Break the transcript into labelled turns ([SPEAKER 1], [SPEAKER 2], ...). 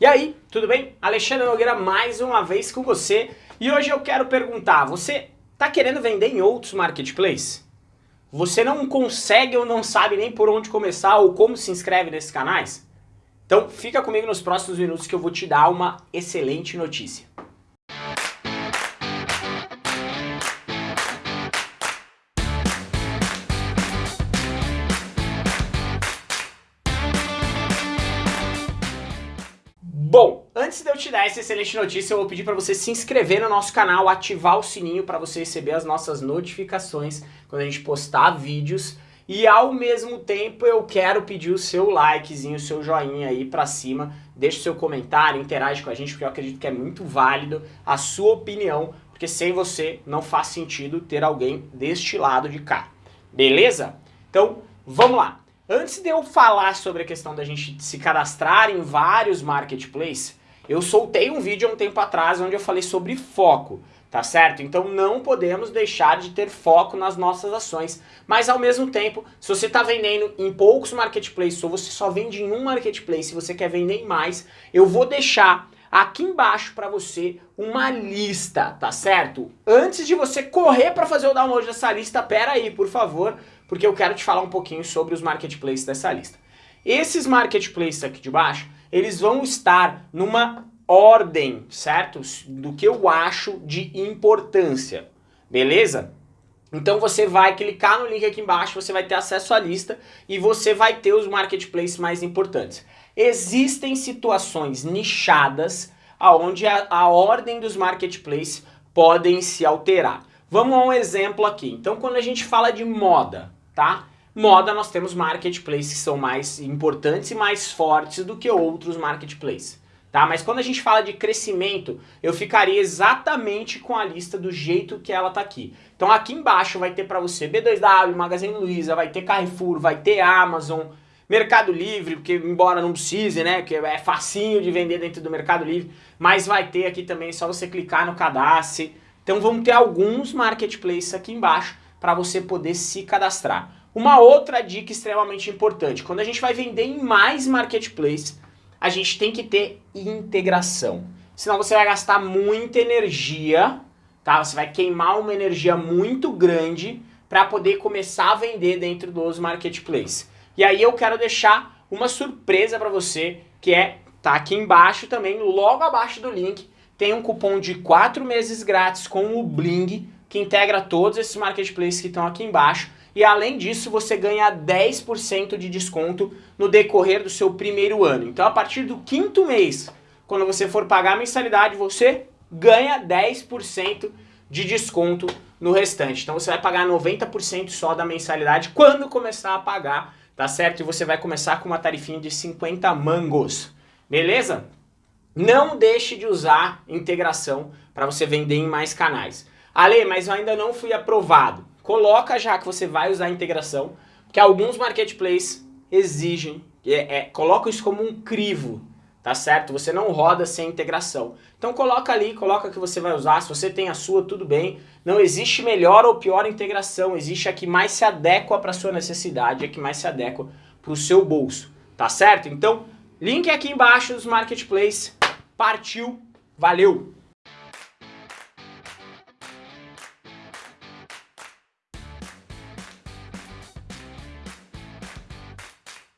[SPEAKER 1] E aí, tudo bem? Alexandre Nogueira mais uma vez com você e hoje eu quero perguntar, você está querendo vender em outros marketplaces? Você não consegue ou não sabe nem por onde começar ou como se inscreve nesses canais? Então fica comigo nos próximos minutos que eu vou te dar uma excelente notícia. Bom, antes de eu te dar essa excelente notícia, eu vou pedir para você se inscrever no nosso canal, ativar o sininho para você receber as nossas notificações quando a gente postar vídeos. E ao mesmo tempo eu quero pedir o seu likezinho, o seu joinha aí pra cima, deixe o seu comentário, interage com a gente, porque eu acredito que é muito válido a sua opinião, porque sem você não faz sentido ter alguém deste lado de cá. Beleza? Então, vamos lá. Antes de eu falar sobre a questão da gente se cadastrar em vários marketplaces, eu soltei um vídeo há um tempo atrás onde eu falei sobre foco, tá certo? Então não podemos deixar de ter foco nas nossas ações, mas ao mesmo tempo, se você está vendendo em poucos marketplaces ou você só vende em um marketplace e você quer vender em mais, eu vou deixar aqui embaixo para você uma lista, tá certo? Antes de você correr para fazer o download dessa lista, pera aí, por favor, porque eu quero te falar um pouquinho sobre os marketplaces dessa lista. Esses marketplaces aqui de baixo, eles vão estar numa ordem, certo? Do que eu acho de importância, beleza? Então você vai clicar no link aqui embaixo, você vai ter acesso à lista e você vai ter os marketplaces mais importantes. Existem situações nichadas onde a, a ordem dos marketplaces podem se alterar. Vamos a um exemplo aqui. Então quando a gente fala de moda, tá? Moda nós temos marketplaces que são mais importantes e mais fortes do que outros marketplaces. Tá? Mas quando a gente fala de crescimento, eu ficaria exatamente com a lista do jeito que ela tá aqui. Então aqui embaixo vai ter para você B2W, Magazine Luiza, vai ter Carrefour, vai ter Amazon, Mercado Livre, porque embora não precise, né, que é facinho de vender dentro do Mercado Livre, mas vai ter aqui também, só você clicar no cadastre. Então vamos ter alguns marketplaces aqui embaixo para você poder se cadastrar. Uma outra dica extremamente importante, quando a gente vai vender em mais marketplaces, a gente tem que ter integração. Senão você vai gastar muita energia, tá? Você vai queimar uma energia muito grande para poder começar a vender dentro dos marketplaces. E aí eu quero deixar uma surpresa para você, que é, tá aqui embaixo também, logo abaixo do link, tem um cupom de 4 meses grátis com o Bling, que integra todos esses marketplaces que estão aqui embaixo. E além disso, você ganha 10% de desconto no decorrer do seu primeiro ano. Então a partir do quinto mês, quando você for pagar a mensalidade, você ganha 10% de desconto no restante. Então você vai pagar 90% só da mensalidade quando começar a pagar, tá certo? E você vai começar com uma tarifinha de 50 mangos, beleza? Não deixe de usar integração para você vender em mais canais. Ale, mas eu ainda não fui aprovado. Coloca já que você vai usar integração, porque alguns marketplaces exigem, é, é, coloca isso como um crivo, tá certo? Você não roda sem integração. Então coloca ali, coloca que você vai usar, se você tem a sua, tudo bem. Não existe melhor ou pior integração, existe a que mais se adequa para sua necessidade, a que mais se adequa para o seu bolso, tá certo? Então, link aqui embaixo dos marketplaces, partiu, valeu!